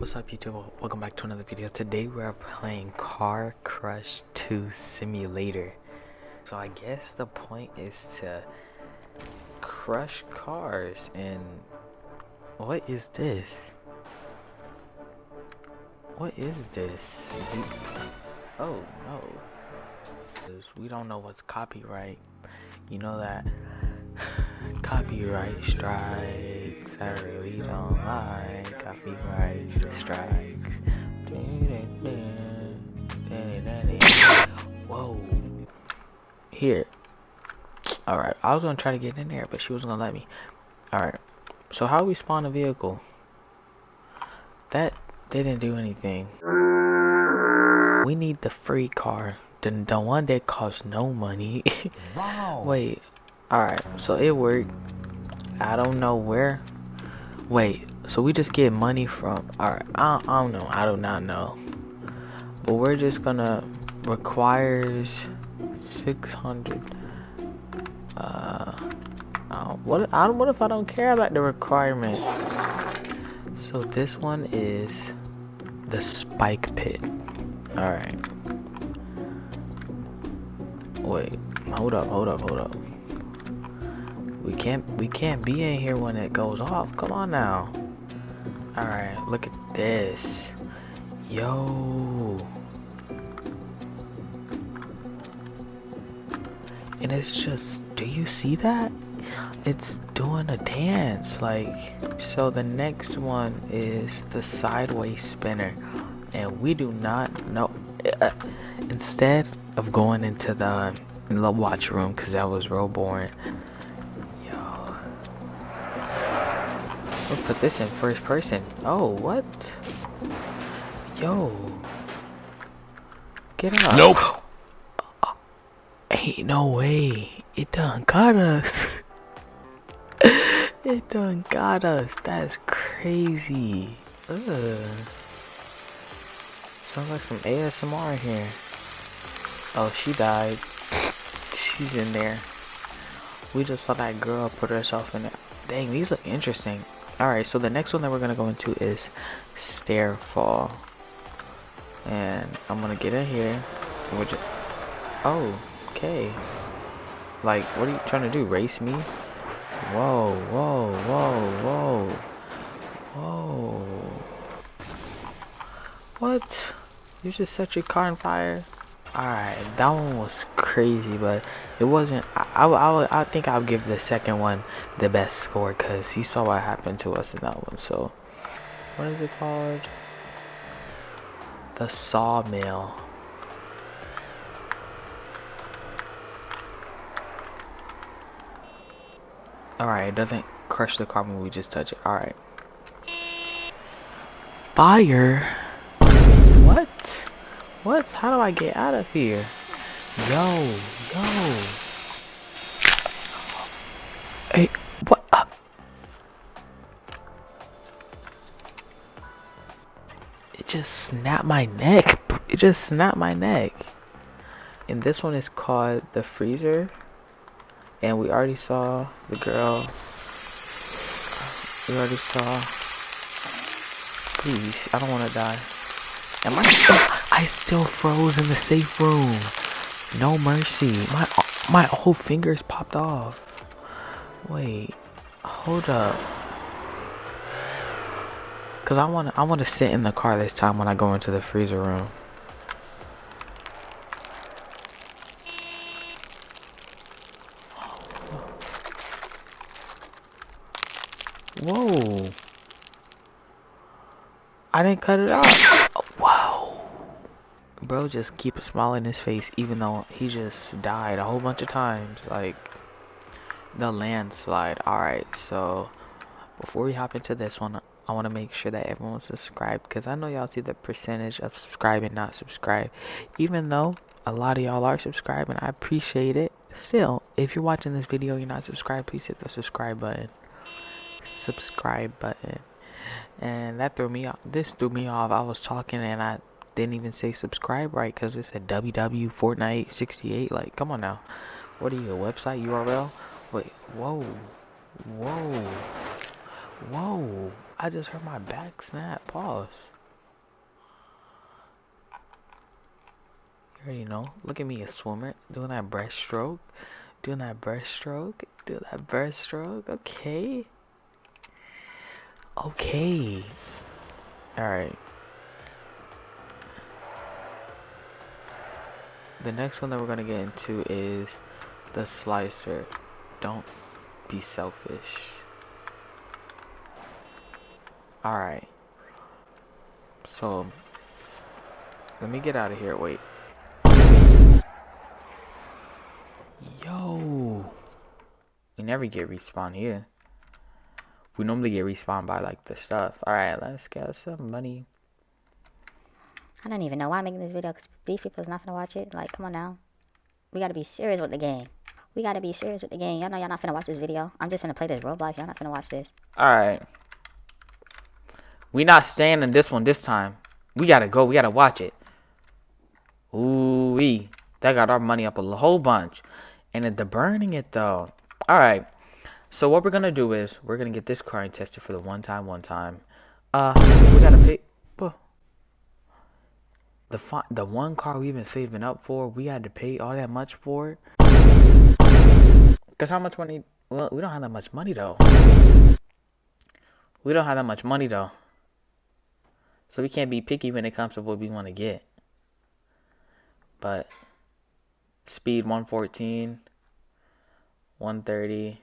What's up YouTube? Welcome back to another video. Today we're playing Car Crush 2 Simulator. So I guess the point is to crush cars and what is this? What is this? Oh no. We don't know what's copyright. You know that copyright strikes. I really don't like copyright strikes. Whoa. Here. Alright, I was gonna try to get in there, but she wasn't gonna let me. Alright. So how we spawn a vehicle? That didn't do anything. We need the free car. The, the one that costs no money. wow. Wait, Alright, so it worked. I don't know where. Wait, so we just get money from. Alright, I, I don't know. I do not know. But we're just gonna. Requires 600. Uh. What, I, don't what if I don't care about the requirement? So this one is the spike pit. Alright. Wait, hold up, hold up, hold up. We can't we can't be in here when it goes off. Come on now. Alright, look at this. Yo. And it's just do you see that? It's doing a dance like so the next one is the sideways spinner and we do not know uh, instead of going into the, the watch room because that was real boring Let's put this in first person. Oh, what? Yo. Get up. Nope. Ain't no way. It done got us. it done got us. That's crazy. Ugh. Sounds like some ASMR here. Oh, she died. She's in there. We just saw that girl put herself in there. Dang, these look interesting. Alright, so the next one that we're going to go into is Stairfall. And I'm going to get in here. Oh, okay. Like, what are you trying to do? Race me? Whoa, whoa, whoa, whoa. Whoa. What? You just set your car on fire? Alright, that one was crazy, but it wasn't. I, I, I, think I'll give the second one the best score because you saw what happened to us in that one. So, what is it called? The Sawmill. Alright, it doesn't crush the car when we just touch it. Alright. Fire? What? What? How do I get out of here? Yo, yo. Hey, what up? It just snapped my neck. It just snapped my neck. And this one is called the freezer. And we already saw the girl. We already saw. Please, I don't want to die. Am I still? I still froze in the safe room. No mercy. My my whole fingers popped off. Wait. Hold up. Cause I wanna I wanna sit in the car this time when I go into the freezer room. Whoa. I didn't cut it off bro just keep a smile in his face even though he just died a whole bunch of times like the landslide. Alright so before we hop into this one I want to make sure that everyone's subscribed because I know y'all see the percentage of subscribe and not subscribe even though a lot of y'all are subscribing I appreciate it. Still if you're watching this video you're not subscribed please hit the subscribe button. Subscribe button. And that threw me off this threw me off. I was talking and I didn't even say subscribe right because it said www fortnite 68 like come on now what are you a website url wait whoa whoa whoa I just heard my back snap. Pause. You already know. Look at me, a swimmer, doing that breaststroke. Doing that breaststroke. Doing that breaststroke. Okay. Okay. Alright. The next one that we're going to get into is the slicer. Don't be selfish. Alright. So, let me get out of here. Wait. Yo. We never get respawn here. We normally get respawned by like the stuff. Alright, let's get some money. I don't even know why I'm making this video because these people's not gonna watch it. Like, come on now. We gotta be serious with the game. We gotta be serious with the game. Y'all know y'all not finna watch this video. I'm just gonna play this Roblox. Y'all not finna watch this. Alright. We not staying in this one this time. We gotta go. We gotta watch it. Ooh wee. That got our money up a whole bunch. And the burning it though. Alright. So what we're gonna do is we're gonna get this car tested for the one time, one time. Uh we gotta pay the fi- the one car we've been saving up for, we had to pay all that much for it. Cause how much money? Well, we don't have that much money though. We don't have that much money though. So we can't be picky when it comes to what we want to get. But speed 114, 130.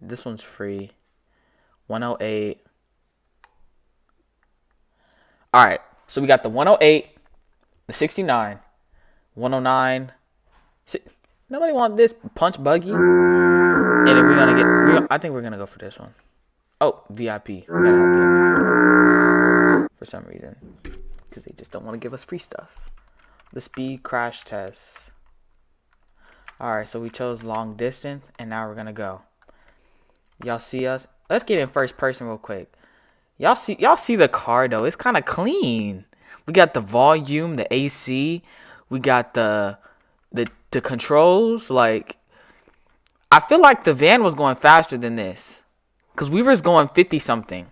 This one's free. 108. All right. So we got the 108, the 69, 109. Nobody want this punch buggy. And then we're gonna get. We're, I think we're gonna go for this one. Oh, VIP. We gotta have VIP for, for some reason, because they just don't want to give us free stuff. The speed crash test. All right, so we chose long distance, and now we're gonna go. Y'all see us? Let's get in first person real quick. Y'all see y'all see the car though. It's kind of clean. We got the volume, the AC, we got the the the controls like I feel like the van was going faster than this. Cuz we was going 50 something.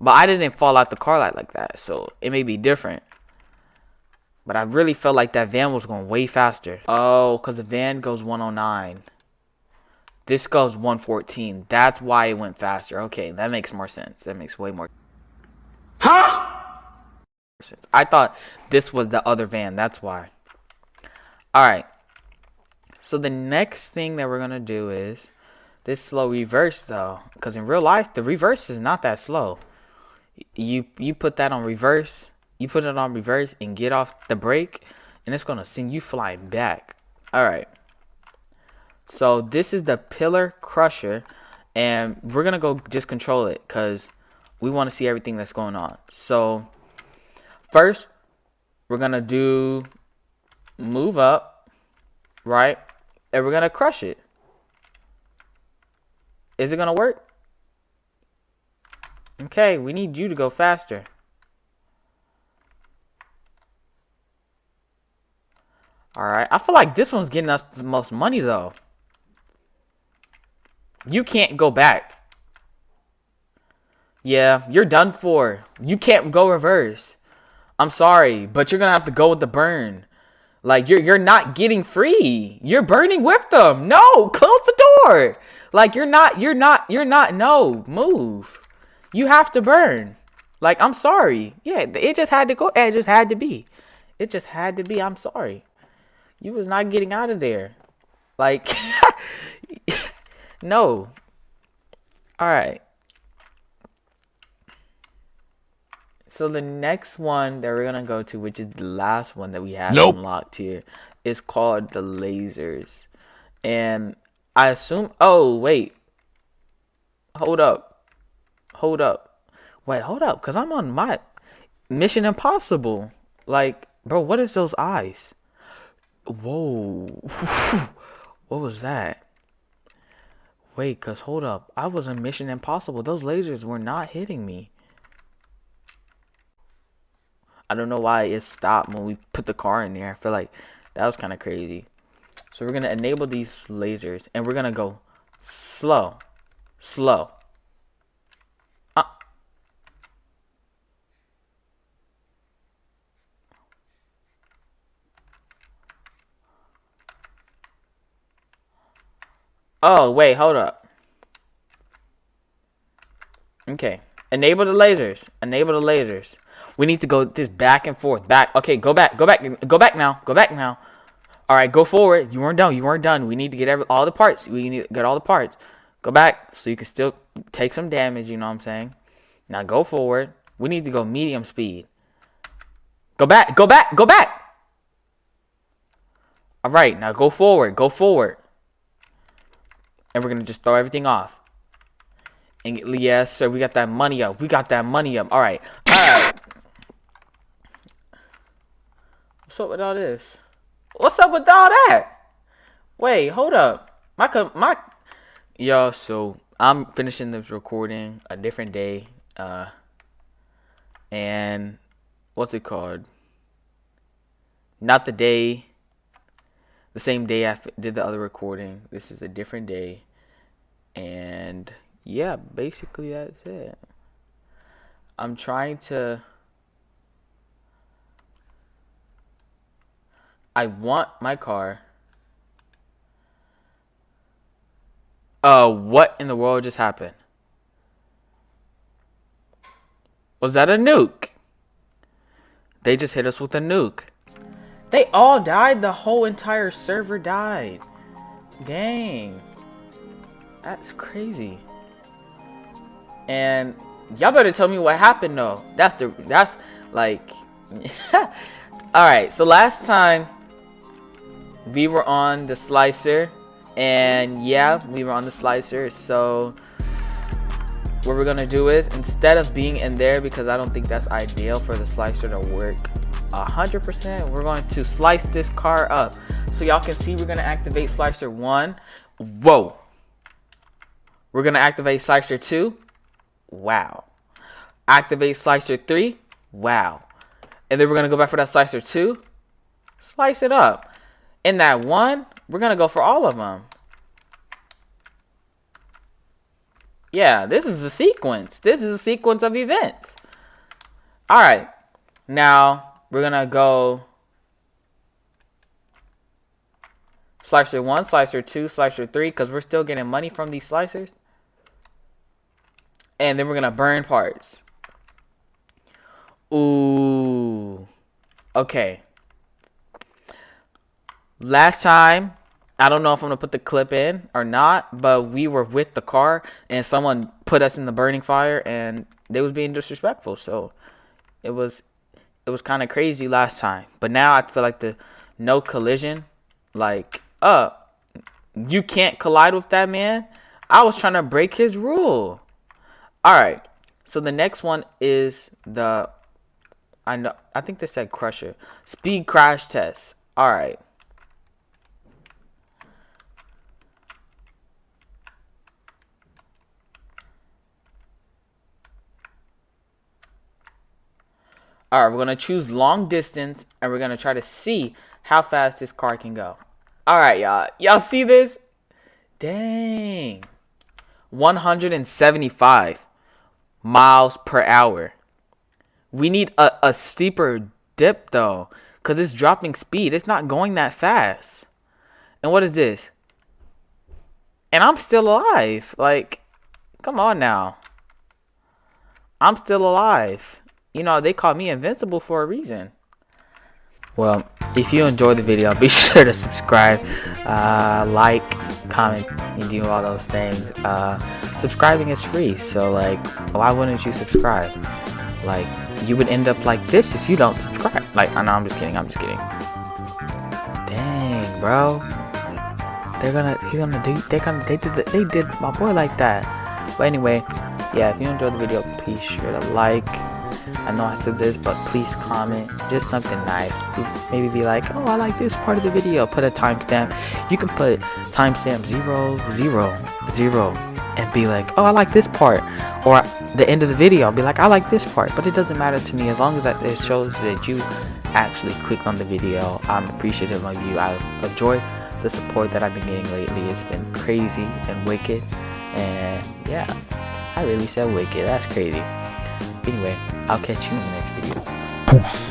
But I didn't fall out the car light like that, so it may be different. But I really felt like that van was going way faster. Oh, because the van goes 109. This goes 114. That's why it went faster. Okay, that makes more sense. That makes way more Huh? I thought this was the other van. That's why. Alright. So the next thing that we're going to do is this slow reverse though. Because in real life, the reverse is not that slow. You, you put that on reverse. You put it on reverse and get off the brake. And it's going to send you flying back. Alright. So this is the pillar crusher and we're going to go just control it because we want to see everything that's going on. So first we're going to do move up, right? And we're going to crush it. Is it going to work? Okay, we need you to go faster. Alright, I feel like this one's getting us the most money though. You can't go back. Yeah, you're done for. You can't go reverse. I'm sorry, but you're gonna have to go with the burn. Like you're you're not getting free. You're burning with them. No, close the door. Like you're not you're not you're not no, move. You have to burn. Like I'm sorry. Yeah, it just had to go. It just had to be. It just had to be. I'm sorry. You was not getting out of there. Like No. Alright. So the next one that we're gonna go to, which is the last one that we have nope. unlocked here, is called the lasers. And I assume oh wait. Hold up. Hold up. Wait, hold up, because I'm on my Mission Impossible. Like, bro, what is those eyes? Whoa. what was that? Wait, cause hold up. I was in Mission Impossible. Those lasers were not hitting me. I don't know why it stopped when we put the car in there. I feel like that was kind of crazy. So we're going to enable these lasers and we're going to go slow. Slow. Oh, wait, hold up. Okay. Enable the lasers. Enable the lasers. We need to go this back and forth. Back. Okay, go back. Go back. Go back now. Go back now. All right, go forward. You weren't done. You weren't done. We need to get every, all the parts. We need to get all the parts. Go back so you can still take some damage, you know what I'm saying? Now go forward. We need to go medium speed. Go back. Go back. Go back. All right, now go forward. Go forward. And we're going to just throw everything off. And yes, sir, we got that money up. We got that money up. All right. All right. What's up with all this? What's up with all that? Wait, hold up. My my yo, so I'm finishing this recording a different day. Uh and what's it called? Not the day the same day I did the other recording. This is a different day. And yeah, basically that's it. I'm trying to I want my car. Uh, what in the world just happened? Was that a nuke? They just hit us with a nuke. They all died? The whole entire server died. Dang. That's crazy. And y'all better tell me what happened though. That's the that's like Alright, so last time we were on the slicer and yeah we were on the slicer so what we're gonna do is instead of being in there because I don't think that's ideal for the slicer to work 100% we're going to slice this car up so y'all can see we're gonna activate slicer 1 whoa we're gonna activate slicer 2 wow activate slicer 3 wow and then we're gonna go back for that slicer 2 slice it up in that one, we're going to go for all of them. Yeah, this is a sequence. This is a sequence of events. All right. Now, we're going to go slicer 1, slicer 2, slicer 3 because we're still getting money from these slicers. And then we're to burn parts. Ooh. Okay. Last time, I don't know if I'm gonna put the clip in or not, but we were with the car and someone put us in the burning fire and they was being disrespectful. So it was it was kind of crazy last time. But now I feel like the no collision, like uh, you can't collide with that man. I was trying to break his rule. All right. So the next one is the I know I think they said crusher speed crash test. All right. All right, we're going to choose long distance and we're going to try to see how fast this car can go. All right, y'all. Y'all see this? Dang. 175 miles per hour. We need a, a steeper dip though because it's dropping speed. It's not going that fast. And what is this? And I'm still alive. Like, come on now. I'm still alive you know, they call me invincible for a reason. Well, if you enjoyed the video, be sure to subscribe, uh, like, comment, and do all those things. Uh, subscribing is free, so like, why wouldn't you subscribe? Like, you would end up like this if you don't subscribe. Like, I know I'm just kidding. I'm just kidding. Dang, bro. They're gonna, he's gonna do, they're gonna, they did, the, they did my boy like that. But anyway, yeah, if you enjoyed the video, be sure to like, I know I said this, but please comment just something nice. Maybe be like, oh, I like this part of the video. Put a timestamp. You can put timestamp zero zero zero and be like, oh, I like this part. Or the end of the video, I'll be like, I like this part. But it doesn't matter to me as long as it shows that you actually clicked on the video. I'm appreciative of you. I've enjoyed the support that I've been getting lately. It's been crazy and wicked. And yeah, I really said wicked. That's crazy. Anyway, I'll catch you in the next video.